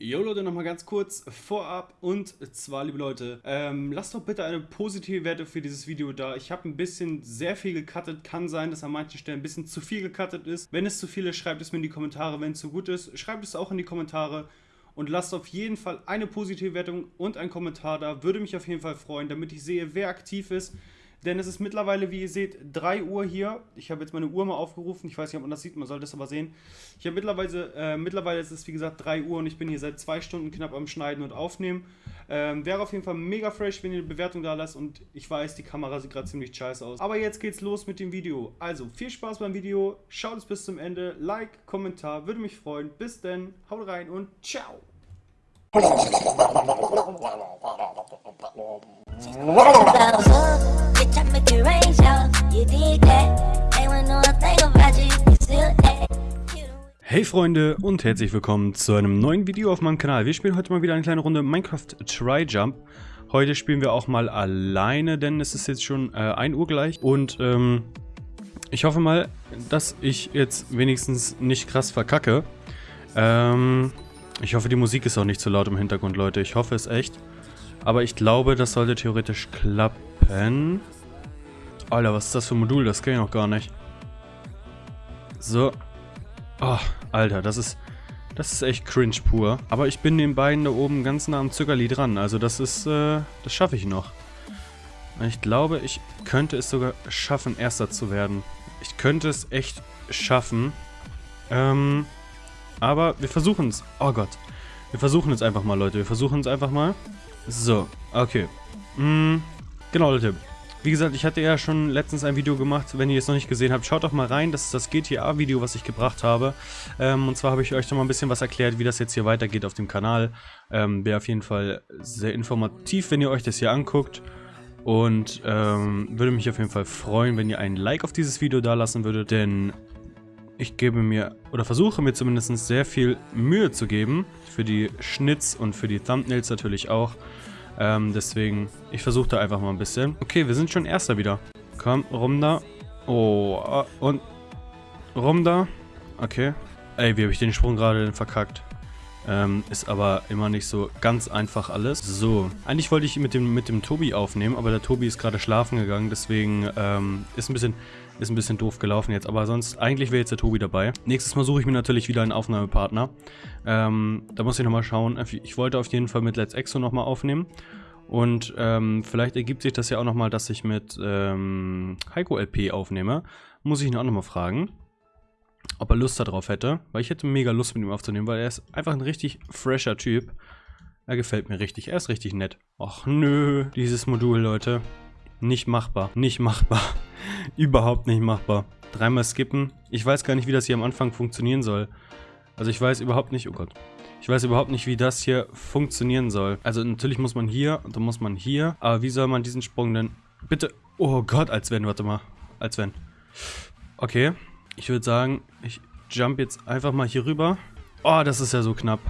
Jo Leute, nochmal ganz kurz vorab und zwar, liebe Leute, ähm, lasst doch bitte eine positive Werte für dieses Video da. Ich habe ein bisschen sehr viel gecuttet, kann sein, dass an manchen Stellen ein bisschen zu viel gecuttet ist. Wenn es zu viel ist, schreibt es mir in die Kommentare. Wenn es zu gut ist, schreibt es auch in die Kommentare. Und lasst auf jeden Fall eine positive Wertung und einen Kommentar da. Würde mich auf jeden Fall freuen, damit ich sehe, wer aktiv ist. Denn es ist mittlerweile, wie ihr seht, 3 Uhr hier. Ich habe jetzt meine Uhr mal aufgerufen. Ich weiß nicht, ob man das sieht, man sollte es aber sehen. Ich habe mittlerweile, äh, mittlerweile ist es wie gesagt 3 Uhr und ich bin hier seit 2 Stunden knapp am Schneiden und Aufnehmen. Ähm, wäre auf jeden Fall mega fresh, wenn ihr eine Bewertung da lasst und ich weiß, die Kamera sieht gerade ziemlich scheiße aus. Aber jetzt geht's los mit dem Video. Also, viel Spaß beim Video, schaut es bis zum Ende, Like, Kommentar, würde mich freuen. Bis dann, haut rein und ciao! Hey Freunde und herzlich willkommen zu einem neuen Video auf meinem Kanal. Wir spielen heute mal wieder eine kleine Runde Minecraft Try Jump. Heute spielen wir auch mal alleine, denn es ist jetzt schon äh, 1 Uhr gleich. Und ähm, ich hoffe mal, dass ich jetzt wenigstens nicht krass verkacke. Ähm, ich hoffe, die Musik ist auch nicht zu laut im Hintergrund, Leute. Ich hoffe es echt. Aber ich glaube, das sollte theoretisch klappen. Alter, was ist das für ein Modul? Das kenne ich noch gar nicht. So. Oh, Alter, das ist... Das ist echt cringe pur. Aber ich bin den beiden da oben ganz nah am Zuckerli dran. Also das ist... Äh, das schaffe ich noch. Ich glaube, ich könnte es sogar schaffen, Erster zu werden. Ich könnte es echt schaffen. Ähm... Aber wir versuchen es. Oh Gott. Wir versuchen es einfach mal, Leute. Wir versuchen es einfach mal. So, okay. Mm, genau, Leute. Wie gesagt, ich hatte ja schon letztens ein Video gemacht, wenn ihr es noch nicht gesehen habt, schaut doch mal rein, das ist das GTA-Video, was ich gebracht habe. Ähm, und zwar habe ich euch noch mal ein bisschen was erklärt, wie das jetzt hier weitergeht auf dem Kanal. Ähm, Wäre auf jeden Fall sehr informativ, wenn ihr euch das hier anguckt. Und ähm, würde mich auf jeden Fall freuen, wenn ihr ein Like auf dieses Video da lassen würdet, denn ich gebe mir, oder versuche mir zumindest sehr viel Mühe zu geben. Für die Schnitz und für die Thumbnails natürlich auch. Ähm, deswegen, ich versuche da einfach mal ein bisschen. Okay, wir sind schon Erster wieder. Komm, rum da. Oh, und rum da. Okay. Ey, wie habe ich den Sprung gerade denn verkackt? Ähm, ist aber immer nicht so ganz einfach alles. So, eigentlich wollte ich mit dem, mit dem Tobi aufnehmen, aber der Tobi ist gerade schlafen gegangen, deswegen ähm, ist ein bisschen ist ein bisschen doof gelaufen jetzt, aber sonst, eigentlich wäre jetzt der Tobi dabei. Nächstes Mal suche ich mir natürlich wieder einen Aufnahmepartner. Ähm, da muss ich nochmal schauen. Ich wollte auf jeden Fall mit Let's Exo nochmal aufnehmen. Und ähm, vielleicht ergibt sich das ja auch nochmal, dass ich mit ähm, Heiko LP aufnehme. Muss ich ihn auch nochmal fragen, ob er Lust darauf hätte. Weil ich hätte mega Lust mit ihm aufzunehmen, weil er ist einfach ein richtig fresher Typ. Er gefällt mir richtig, er ist richtig nett. Och nö, dieses Modul, Leute. Nicht machbar, nicht machbar. Überhaupt nicht machbar. Dreimal skippen. Ich weiß gar nicht, wie das hier am Anfang funktionieren soll. Also ich weiß überhaupt nicht, oh Gott. Ich weiß überhaupt nicht, wie das hier funktionieren soll. Also natürlich muss man hier und dann muss man hier. Aber wie soll man diesen Sprung denn... Bitte... Oh Gott, als wenn, warte mal. Als wenn. Okay. Ich würde sagen, ich jump jetzt einfach mal hier rüber. Oh, das ist ja so knapp.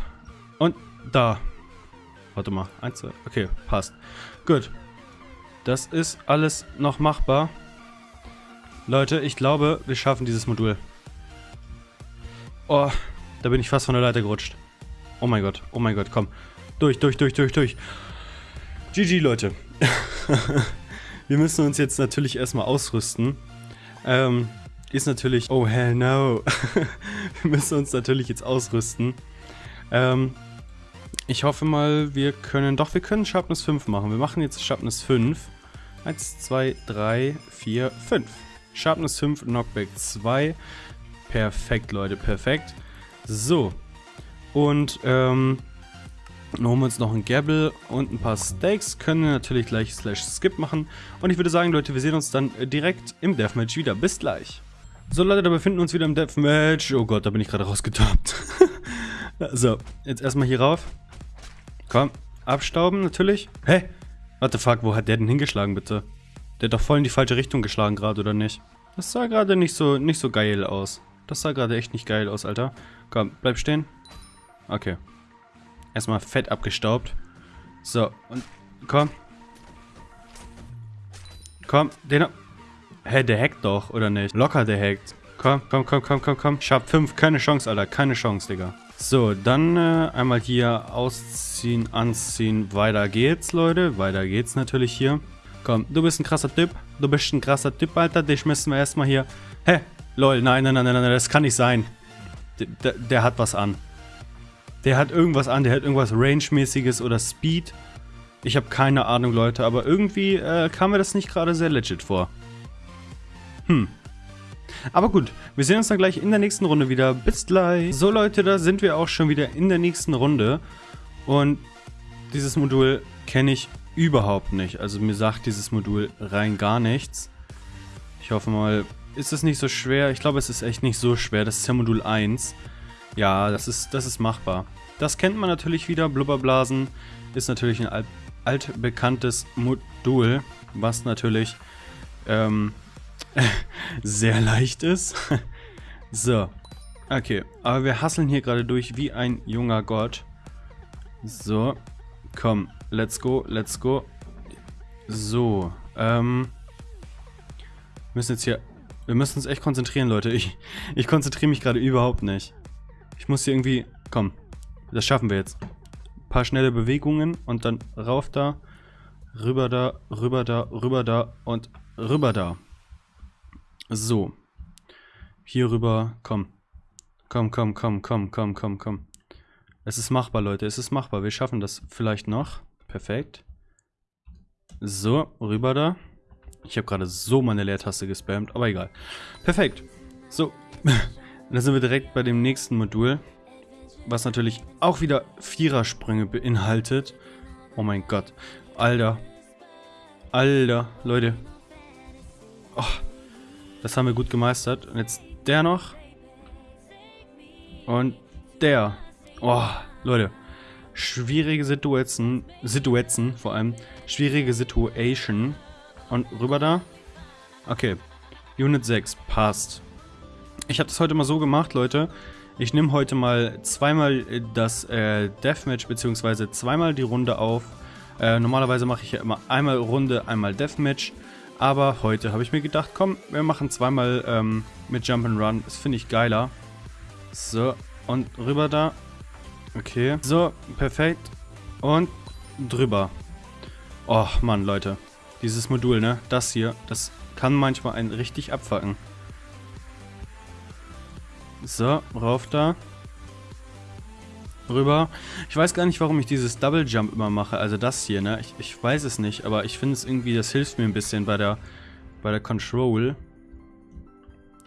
Und da. Warte mal. Eins, zwei. Okay, passt. Gut. Das ist alles noch machbar. Leute, ich glaube, wir schaffen dieses Modul. Oh, da bin ich fast von der Leiter gerutscht. Oh mein Gott, oh mein Gott, komm. Durch, durch, durch, durch, durch. GG, Leute. wir müssen uns jetzt natürlich erstmal ausrüsten. Ähm, ist natürlich... Oh, hell no. wir müssen uns natürlich jetzt ausrüsten. Ähm, ich hoffe mal, wir können... Doch, wir können Sharpness 5 machen. Wir machen jetzt Sharpness 5. 1, 2, 3, 4, 5. Sharpness 5, Knockback 2. Perfekt, Leute, perfekt. So. Und, ähm, dann holen wir uns noch ein Gabble und ein paar Steaks. Können wir natürlich gleich Slash Skip machen. Und ich würde sagen, Leute, wir sehen uns dann direkt im Deathmatch wieder. Bis gleich. So, Leute, da befinden wir uns wieder im Deathmatch. Oh Gott, da bin ich gerade rausgetappt. so, jetzt erstmal hier rauf. Komm, abstauben natürlich. Hä? What the fuck, wo hat der denn hingeschlagen, bitte? Der hat doch voll in die falsche Richtung geschlagen gerade, oder nicht? Das sah gerade nicht so, nicht so geil aus. Das sah gerade echt nicht geil aus, Alter. Komm, bleib stehen. Okay. Erstmal fett abgestaubt. So, und komm. Komm, den... Hä, der hackt doch, oder nicht? Locker, der hackt. Komm, komm, komm, komm, komm, komm. Sharp 5, keine Chance, Alter. Keine Chance, Digga. So, dann äh, einmal hier ausziehen, anziehen. Weiter geht's, Leute. Weiter geht's natürlich hier. Komm, du bist ein krasser Typ. Du bist ein krasser Typ, Alter. Dich müssen wir erstmal hier... Hä? Lol, nein, nein, nein, nein, nein, das kann nicht sein. Der, der hat was an. Der hat irgendwas an. Der hat irgendwas Range-mäßiges oder Speed. Ich habe keine Ahnung, Leute. Aber irgendwie äh, kam mir das nicht gerade sehr legit vor. Hm. Aber gut, wir sehen uns dann gleich in der nächsten Runde wieder. Bis gleich. So Leute, da sind wir auch schon wieder in der nächsten Runde. Und dieses Modul kenne ich überhaupt nicht. Also mir sagt dieses Modul rein gar nichts. Ich hoffe mal, ist es nicht so schwer? Ich glaube, es ist echt nicht so schwer. Das ist ja Modul 1. Ja, das ist, das ist machbar. Das kennt man natürlich wieder. Blubberblasen ist natürlich ein alt, altbekanntes Modul, was natürlich ähm, sehr leicht ist. so. Okay, aber wir hasseln hier gerade durch wie ein junger Gott. So. Komm, let's go, let's go. So, ähm. Wir müssen jetzt hier... Wir müssen uns echt konzentrieren, Leute. Ich, ich konzentriere mich gerade überhaupt nicht. Ich muss hier irgendwie... Komm, das schaffen wir jetzt. Ein paar schnelle Bewegungen und dann rauf da, rüber da, rüber da, rüber da und rüber da. So. Hier rüber, komm. Komm, komm, komm, komm, komm, komm, komm. Es ist machbar, Leute. Es ist machbar. Wir schaffen das vielleicht noch. Perfekt. So, rüber da. Ich habe gerade so meine Leertaste gespammt, aber egal. Perfekt. So, dann sind wir direkt bei dem nächsten Modul, was natürlich auch wieder Vierersprünge beinhaltet. Oh mein Gott. Alter. Alter, Leute. Oh, das haben wir gut gemeistert. Und jetzt der noch. Und der. Oh, Leute. Schwierige Situationen. Situationen vor allem. Schwierige Situation. Und rüber da. Okay. Unit 6. Passt. Ich habe das heute mal so gemacht, Leute. Ich nehme heute mal zweimal das äh, Deathmatch, beziehungsweise zweimal die Runde auf. Äh, normalerweise mache ich ja immer einmal Runde, einmal Deathmatch. Aber heute habe ich mir gedacht, komm, wir machen zweimal ähm, mit Jump'n'Run. Das finde ich geiler. So, und rüber da. Okay. So, perfekt. Und drüber. Oh, Mann, Leute. Dieses Modul, ne? Das hier, das kann manchmal einen richtig abfacken. So, rauf da. Rüber. Ich weiß gar nicht, warum ich dieses Double Jump immer mache. Also das hier, ne? Ich, ich weiß es nicht, aber ich finde es irgendwie, das hilft mir ein bisschen bei der, bei der Control.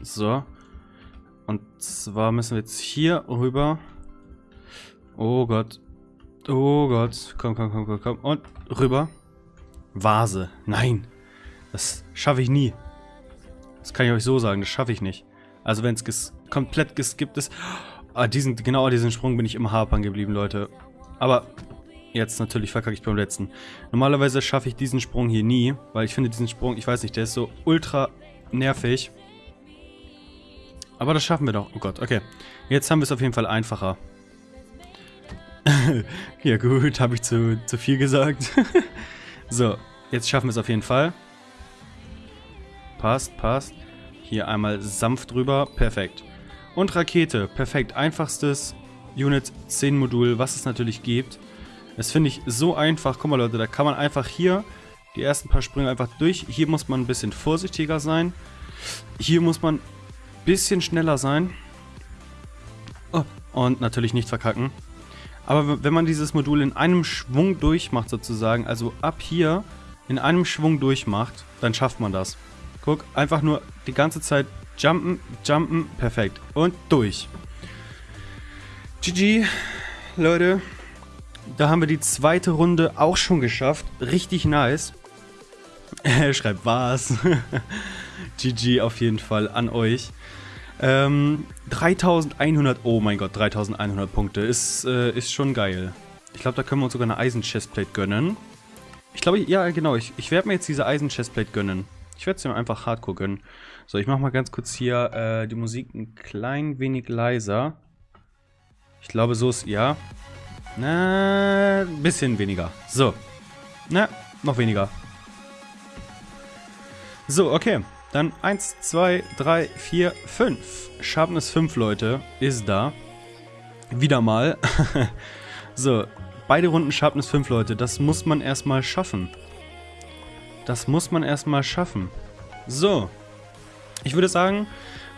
So. Und zwar müssen wir jetzt hier rüber. Oh Gott. Oh Gott. Komm, komm, komm, komm, komm. Und rüber. Vase. Nein. Das schaffe ich nie. Das kann ich euch so sagen, das schaffe ich nicht. Also wenn es ges komplett geskippt ist. Ah, diesen, genau diesen Sprung bin ich immer hapern geblieben, Leute. Aber jetzt natürlich verkacke ich beim letzten. Normalerweise schaffe ich diesen Sprung hier nie, weil ich finde diesen Sprung, ich weiß nicht, der ist so ultra nervig. Aber das schaffen wir doch. Oh Gott, okay. Jetzt haben wir es auf jeden Fall einfacher. ja gut, habe ich zu, zu viel gesagt. so, jetzt schaffen wir es auf jeden Fall. Passt, passt. Hier einmal sanft drüber. Perfekt. Und Rakete. Perfekt. Einfachstes Unit 10 Modul, was es natürlich gibt. Das finde ich so einfach. Guck mal Leute, da kann man einfach hier die ersten paar Sprünge einfach durch. Hier muss man ein bisschen vorsichtiger sein. Hier muss man ein bisschen schneller sein. Oh, und natürlich nicht verkacken. Aber wenn man dieses Modul in einem Schwung durchmacht sozusagen, also ab hier in einem Schwung durchmacht, dann schafft man das. Guck, einfach nur die ganze Zeit jumpen, jumpen, perfekt. Und durch. GG, Leute. Da haben wir die zweite Runde auch schon geschafft. Richtig nice. Schreibt was. GG auf jeden Fall an euch. Ähm, 3100, oh mein Gott, 3100 Punkte. Ist, äh, ist schon geil. Ich glaube, da können wir uns sogar eine Eisen-Chestplate gönnen. Ich glaube, ja, genau. Ich, ich werde mir jetzt diese Eisen-Chestplate gönnen. Ich werde es mir einfach hardcore gönnen. So, ich mache mal ganz kurz hier äh, die Musik ein klein wenig leiser. Ich glaube, so ist, ja. Na, ein bisschen weniger. So. Na, noch weniger. So, okay. Dann 1, 2, 3, 4, 5. Sharpness 5, Leute, ist da. Wieder mal. so, beide Runden Sharpness 5, Leute. Das muss man erstmal schaffen. Das muss man erstmal schaffen. So. Ich würde sagen,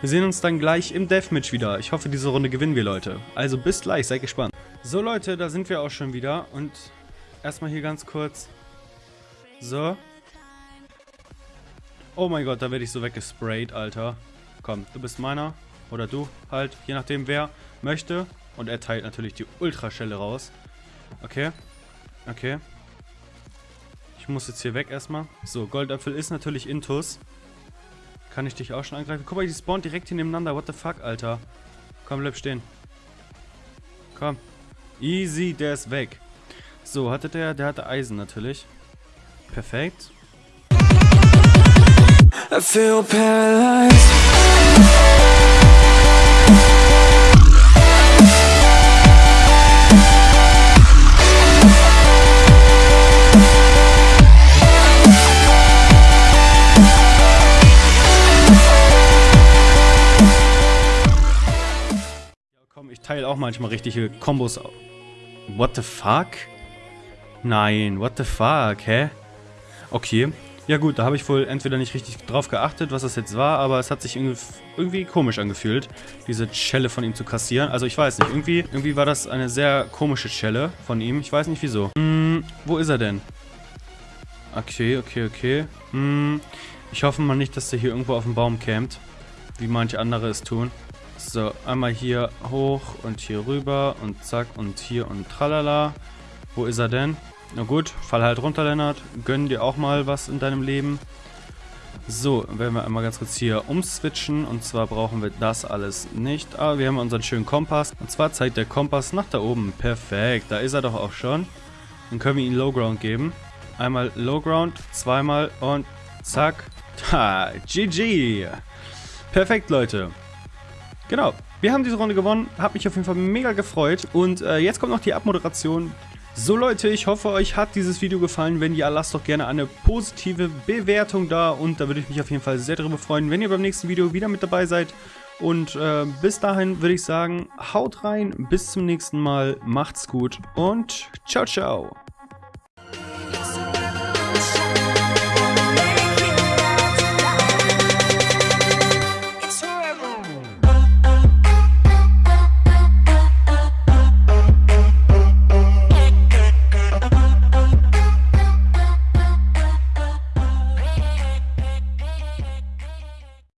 wir sehen uns dann gleich im Deathmatch wieder. Ich hoffe, diese Runde gewinnen wir, Leute. Also bis gleich, seid gespannt. So, Leute, da sind wir auch schon wieder. Und erstmal hier ganz kurz. So. Oh mein Gott, da werde ich so weggesprayt, Alter. Komm, du bist meiner. Oder du, halt. Je nachdem, wer möchte. Und er teilt natürlich die Ultraschelle raus. Okay. Okay. Ich muss jetzt hier weg erstmal. So, Goldapfel ist natürlich Intus. Kann ich dich auch schon angreifen? Guck mal, die spawnen direkt hier nebeneinander. What the fuck, Alter. Komm, bleib stehen. Komm. Easy, der ist weg. So, hatte der, der hatte Eisen natürlich. Perfekt. I feel paralyzed teile auch manchmal richtige Kombos. What the fuck? Nein, what the fuck, hä? Okay. Ja gut, da habe ich wohl entweder nicht richtig drauf geachtet, was das jetzt war, aber es hat sich irgendwie komisch angefühlt, diese Schelle von ihm zu kassieren. Also ich weiß nicht, irgendwie, irgendwie war das eine sehr komische Schelle von ihm. Ich weiß nicht wieso. Hm, wo ist er denn? Okay, okay, okay. Hm, ich hoffe mal nicht, dass der hier irgendwo auf dem Baum campt, wie manche andere es tun. So, einmal hier hoch und hier rüber und zack und hier und tralala. Wo ist er denn? Na gut, fall halt runter, Lennart. Gönn dir auch mal was in deinem Leben. So, werden wir einmal ganz kurz hier umswitchen. Und zwar brauchen wir das alles nicht. Aber wir haben unseren schönen Kompass. Und zwar zeigt der Kompass nach da oben. Perfekt, da ist er doch auch schon. Dann können wir ihm Low Ground geben. Einmal Low Ground, zweimal und zack. Ha, GG. Perfekt, Leute. Genau, wir haben diese Runde gewonnen, hat mich auf jeden Fall mega gefreut und äh, jetzt kommt noch die Abmoderation. So Leute, ich hoffe euch hat dieses Video gefallen, wenn ja, lasst doch gerne eine positive Bewertung da und da würde ich mich auf jeden Fall sehr darüber freuen, wenn ihr beim nächsten Video wieder mit dabei seid. Und äh, bis dahin würde ich sagen, haut rein, bis zum nächsten Mal, macht's gut und ciao ciao.